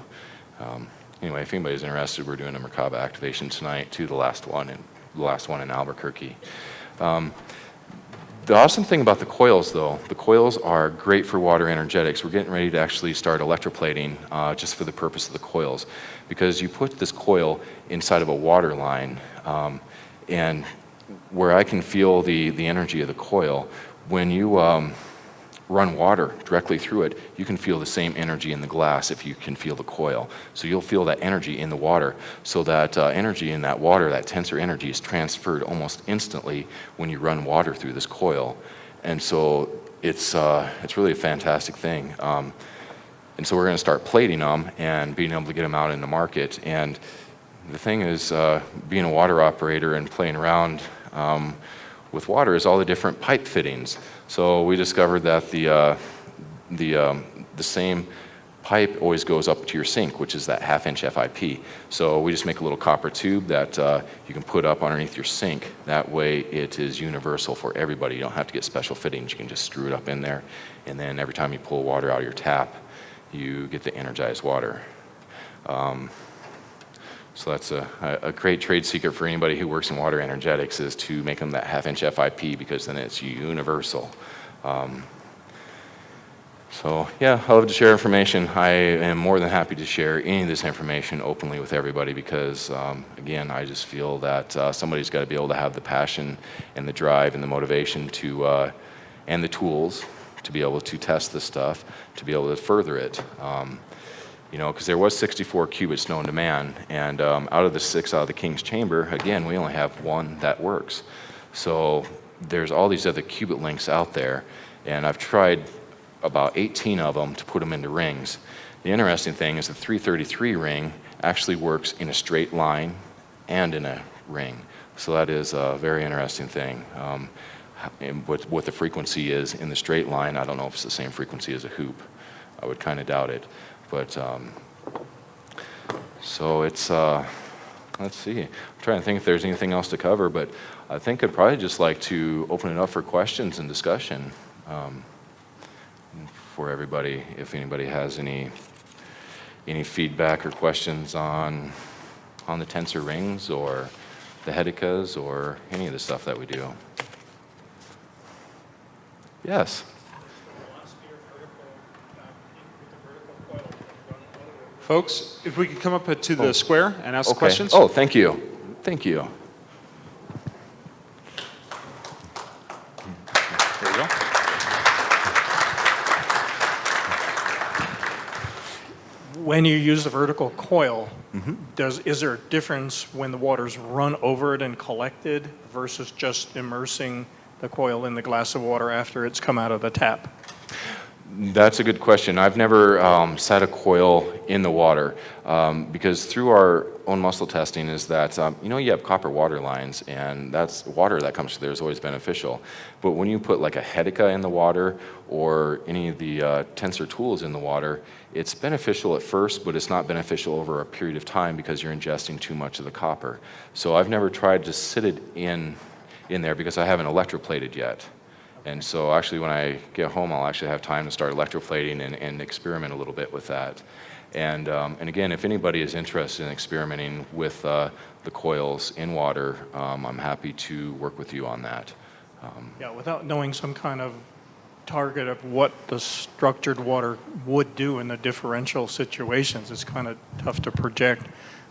Um, anyway, if anybody's interested, we're doing a Merkaba activation tonight to the last one in, the last one in Albuquerque. Um, the awesome thing about the coils, though, the coils are great for water energetics. We're getting ready to actually start electroplating uh, just for the purpose of the coils, because you put this coil inside of a water line, um, and where I can feel the, the energy of the coil, when you um, run water directly through it, you can feel the same energy in the glass if you can feel the coil. So you'll feel that energy in the water. So that uh, energy in that water, that tensor energy, is transferred almost instantly when you run water through this coil. And so it's, uh, it's really a fantastic thing. Um, and so we're going to start plating them and being able to get them out in the market. And the thing is, uh, being a water operator and playing around um, with water is all the different pipe fittings. So we discovered that the, uh, the, um, the same pipe always goes up to your sink, which is that half inch FIP. So we just make a little copper tube that uh, you can put up underneath your sink. That way it is universal for everybody. You don't have to get special fittings. You can just screw it up in there. And then every time you pull water out of your tap, you get the energized water. Um, so that's a, a great trade secret for anybody who works in water energetics is to make them that half inch FIP because then it's universal. Um, so yeah, I love to share information. I am more than happy to share any of this information openly with everybody because um, again, I just feel that uh, somebody's got to be able to have the passion and the drive and the motivation to, uh, and the tools to be able to test this stuff, to be able to further it. Um, you know, because there was 64 cubits known to man, and um, out of the six out of the king's chamber, again, we only have one that works. So there's all these other cubit links out there, and I've tried about 18 of them to put them into rings. The interesting thing is the 333 ring actually works in a straight line and in a ring. So that is a very interesting thing. Um, what, what the frequency is in the straight line, I don't know if it's the same frequency as a hoop. I would kind of doubt it. But um, so it's, uh, let's see. I'm trying to think if there's anything else to cover, but I think I'd probably just like to open it up for questions and discussion um, for everybody. If anybody has any any feedback or questions on on the tensor rings or the Hedicas or any of the stuff that we do. Yes. Folks, if we could come up to the oh. square and ask okay. questions. Oh, thank you. Thank you. There you go. When you use the vertical coil, mm -hmm. does is there a difference when the water's run over it and collected versus just immersing the coil in the glass of water after it's come out of the tap? That's a good question. I've never um, set a coil in the water um, because through our own muscle testing is that um, you know you have copper water lines and that's water that comes through there is always beneficial. But when you put like a Hedica in the water or any of the uh, tensor tools in the water, it's beneficial at first, but it's not beneficial over a period of time because you're ingesting too much of the copper. So I've never tried to sit it in in there because I haven't electroplated yet. And so actually when I get home, I'll actually have time to start electroplating and, and experiment a little bit with that. And, um, and again, if anybody is interested in experimenting with uh, the coils in water, um, I'm happy to work with you on that. Um, Yeah, without knowing some kind of target of what the structured water would do in the differential situations, it's kind of tough to project.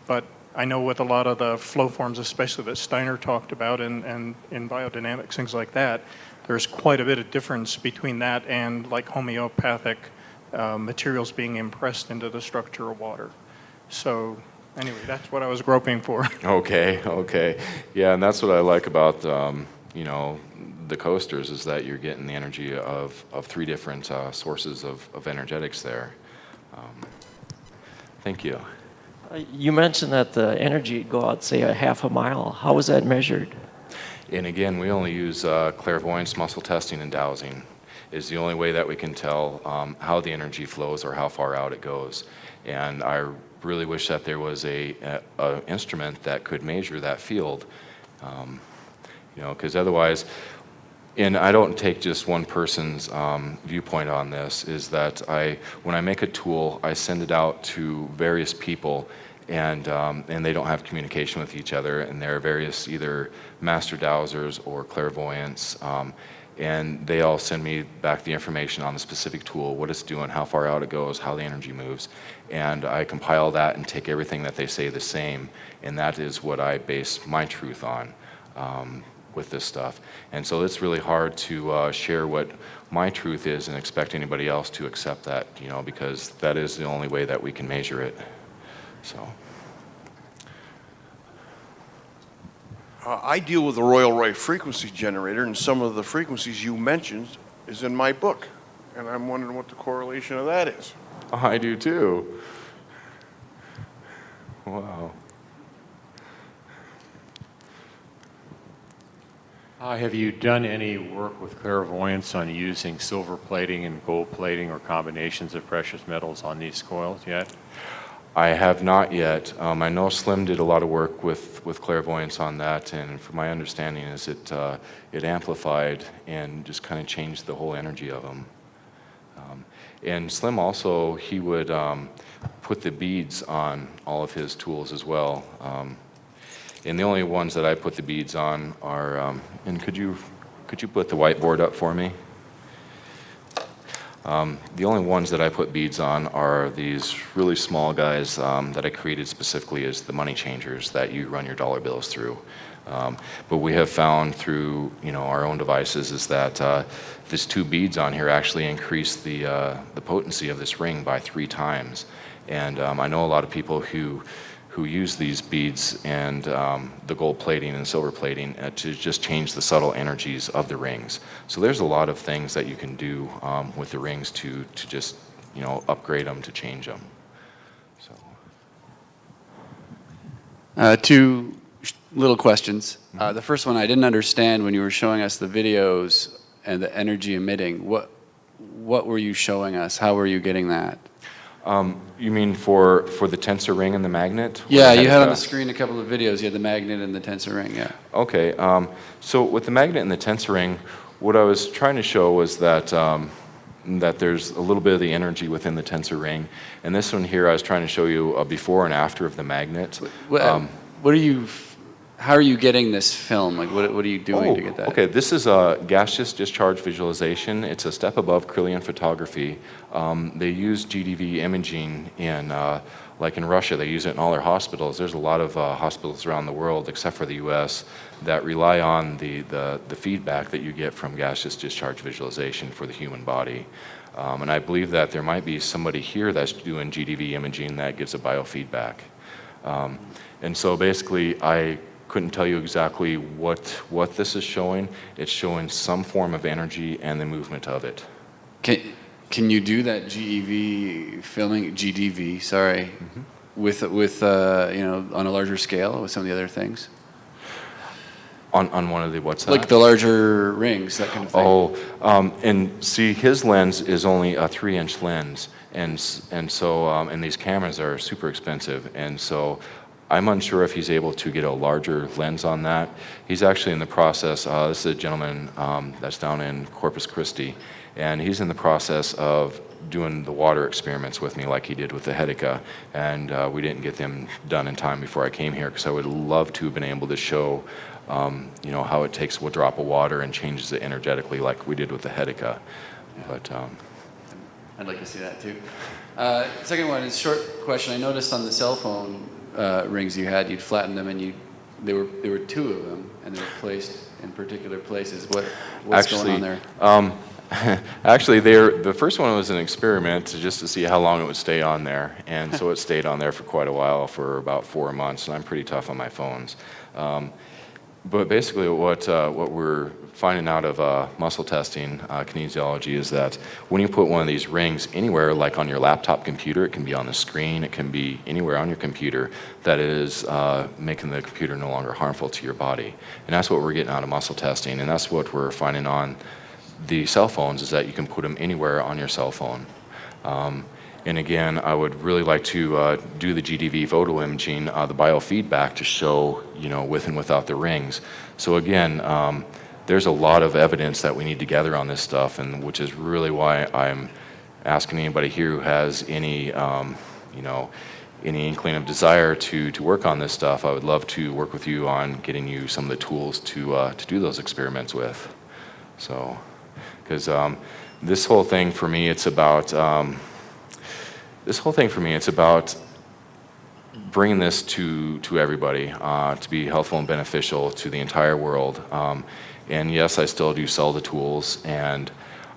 But I know with a lot of the flow forms, especially that Steiner talked about and, and in biodynamics, things like that, there's quite a bit of difference between that and like homeopathic uh, materials being impressed into the structure of water. So anyway, that's what I was groping for. Okay, okay. Yeah, and that's what I like about, um, you know, the coasters is that you're getting the energy of, of three different uh, sources of, of energetics there. Um, thank you. Uh, You mentioned that the energy would go out, say, a half a mile. How was that measured? And again, we only use uh, clairvoyance, muscle testing, and dowsing is the only way that we can tell um, how the energy flows or how far out it goes. And I really wish that there was a, a, a instrument that could measure that field, um, you know, because otherwise, and I don't take just one person's um, viewpoint on this, is that I, when I make a tool, I send it out to various people and, um, and they don't have communication with each other and there are various either master dowsers or clairvoyants um, and they all send me back the information on the specific tool, what it's doing, how far out it goes, how the energy moves. And I compile that and take everything that they say the same, and that is what I base my truth on um, with this stuff. And so it's really hard to uh, share what my truth is and expect anybody else to accept that, you know, because that is the only way that we can measure it. So. Uh, I deal with the Royal Roy frequency generator, and some of the frequencies you mentioned is in my book. And I'm wondering what the correlation of that is. I do too. Wow. Uh, Have you done any work with clairvoyance on using silver plating and gold plating or combinations of precious metals on these coils yet? I have not yet. Um, I know Slim did a lot of work with, with clairvoyance on that, and from my understanding is it, uh, it amplified and just kind of changed the whole energy of them. Um, and Slim also, he would um, put the beads on all of his tools as well. Um, and the only ones that I put the beads on are, um, and could you, could you put the whiteboard up for me? Um, the only ones that I put beads on are these really small guys um, that I created specifically as the money changers that you run your dollar bills through. Um, but we have found through you know our own devices is that uh, these two beads on here actually increase the uh, the potency of this ring by three times. And um, I know a lot of people who who use these beads and um, the gold plating and silver plating uh, to just change the subtle energies of the rings. So there's a lot of things that you can do um, with the rings to, to just, you know, upgrade them to change them. So, Uh, two little questions. Uh, the first one, I didn't understand when you were showing us the videos and the energy emitting. What, what were you showing us? How were you getting that? Um, you mean for, for the tensor ring and the magnet? Yeah, you had on the screen a couple of videos. You had the magnet and the tensor ring. Yeah. Okay, um, so with the magnet and the tensor ring, what I was trying to show was that um, that there's a little bit of the energy within the tensor ring, and this one here I was trying to show you a before and after of the magnet. What, Um, what are you? How are you getting this film? Like, what, what are you doing to get that? Oh, Okay, this is a gaseous discharge visualization. It's a step above Kirlian photography. Um, they use GDV imaging in, uh, like in Russia, they use it in all their hospitals. There's a lot of uh, hospitals around the world, except for the US, that rely on the, the, the feedback that you get from gaseous discharge visualization for the human body. Um, and I believe that there might be somebody here that's doing GDV imaging that gives a biofeedback. Um, and so basically, I couldn't tell you exactly what, what this is showing. It's showing some form of energy and the movement of it. Can, can you do that GEV filming, GDV, sorry, Mm-hmm. with, with uh, you know, on a larger scale with some of the other things? On, on one of the what's that? Like the larger rings, that kind of thing? Oh, um, and see, his lens is only a three-inch lens, and and so um, and these cameras are super expensive, and so I'm unsure if he's able to get a larger lens on that. He's actually in the process. Uh, this is a gentleman um, that's down in Corpus Christi, and he's in the process of doing the water experiments with me like he did with the Hedeca, and uh, we didn't get them done in time before I came here because I would love to have been able to show um, you know, how it takes a drop of water and changes it energetically like we did with the Hedeca. But um, I'd like to see that too. Uh, second one is short question. I noticed on the cell phone uh, rings you had, you'd flatten them and you, there were, there were two of them and they were placed in particular places. What, what's actually, going on there? Um, actually, they're, the first one was an experiment to, just to see how long it would stay on there. And so it stayed on there for quite a while, for about four months, and I'm pretty tough on my phones. Um, but basically, what, uh, what we're finding out of uh, muscle testing, uh, kinesiology, is that when you put one of these rings anywhere, like on your laptop computer, it can be on the screen, it can be anywhere on your computer, that is uh, making the computer no longer harmful to your body. And that's what we're getting out of muscle testing, and that's what we're finding on the cell phones, is that you can put them anywhere on your cell phone. Um, and again, I would really like to uh, do the GDV photo imaging, uh, the biofeedback to show, you know, with and without the rings. So again, um, there's a lot of evidence that we need to gather on this stuff, and which is really why I'm asking anybody here who has any, um, you know, any inkling of desire to, to work on this stuff, I would love to work with you on getting you some of the tools to, uh, to do those experiments with. So, because um, this whole thing for me, it's about, um, this whole thing for me, it's about bringing this to, to everybody uh, to be helpful and beneficial to the entire world. Um, and yes, I still do sell the tools, and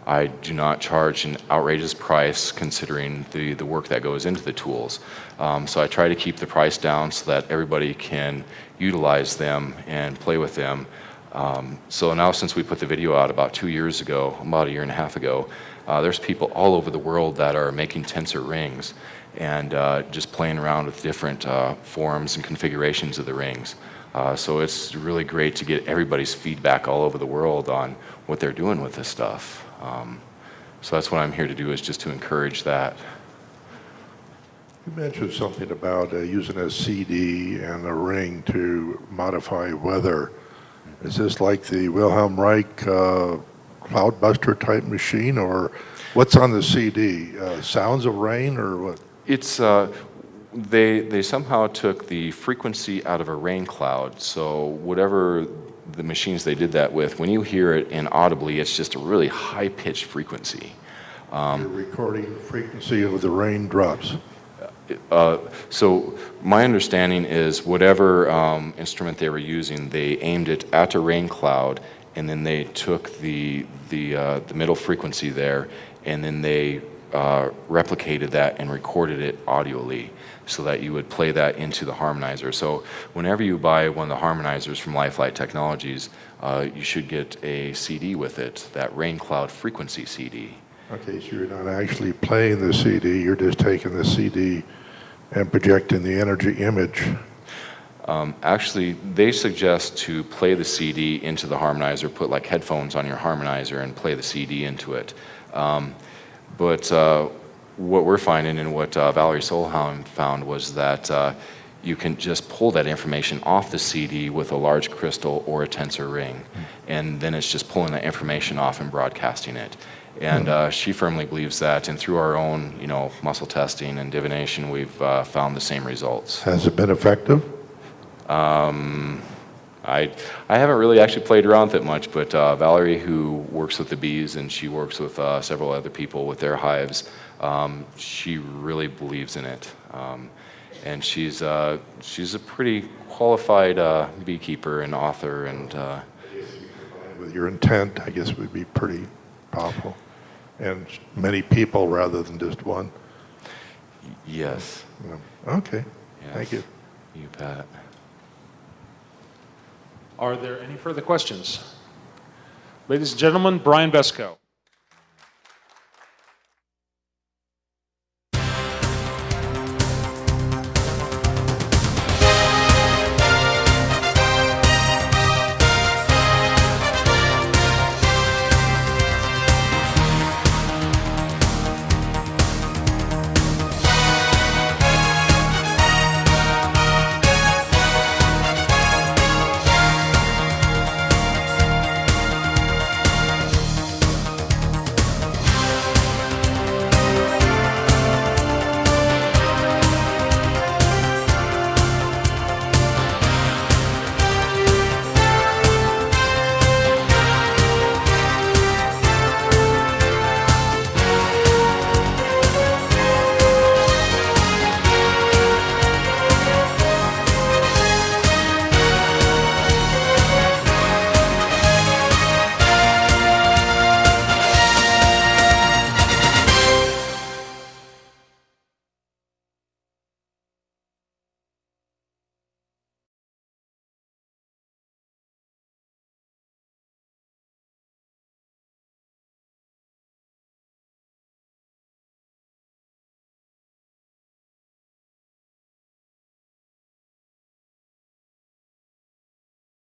I do not charge an outrageous price considering the, the work that goes into the tools. Um, so I try to keep the price down so that everybody can utilize them and play with them. Um, so now since we put the video out about two years ago, about a year and a half ago, uh, there's people all over the world that are making tensor rings and uh, just playing around with different uh, forms and configurations of the rings. Uh, so it's really great to get everybody's feedback all over the world on what they're doing with this stuff. Um, so that's what I'm here to do is just to encourage that. You mentioned something about uh, using a CD and a ring to modify weather. Is this like the Wilhelm Reich uh, Cloudbuster type machine, or what's on the CD? Uh, sounds of rain, or what? It's, uh, they, they somehow took the frequency out of a rain cloud. So whatever the machines they did that with, when you hear it inaudibly, it's just a really high-pitched frequency. You're recording the frequency of the raindrops. Uh, so my understanding is whatever um, instrument they were using, they aimed it at a rain cloud, and then they took the the uh, the middle frequency there, and then they uh, replicated that and recorded it audially, so that you would play that into the harmonizer. So whenever you buy one of the harmonizers from Lifelight Technologies, uh, you should get a CD with it, that rain cloud frequency CD. Okay, so you're not actually playing the CD, you're just taking the CD and projecting the energy image. Um, actually, they suggest to play the CD into the harmonizer, put like headphones on your harmonizer and play the CD into it. Um, but uh, what we're finding and what uh, Valerie Solheim found was that uh, you can just pull that information off the CD with a large crystal or a tensor ring, and then it's just pulling that information off and broadcasting it. And uh, she firmly believes that, and through our own, you know, muscle testing and divination, we've uh, found the same results. Has it been effective? Um, I, I haven't really actually played around with it much, but uh, Valerie, who works with the bees and she works with uh, several other people with their hives, um, she really believes in it. Um, and she's, uh, she's a pretty qualified uh, beekeeper and author, and uh, With your intent, I guess would be pretty powerful. and many people rather than just one? Yes. Okay, thank you. You bet. Are there any further questions? Ladies and gentlemen, Brian Besco.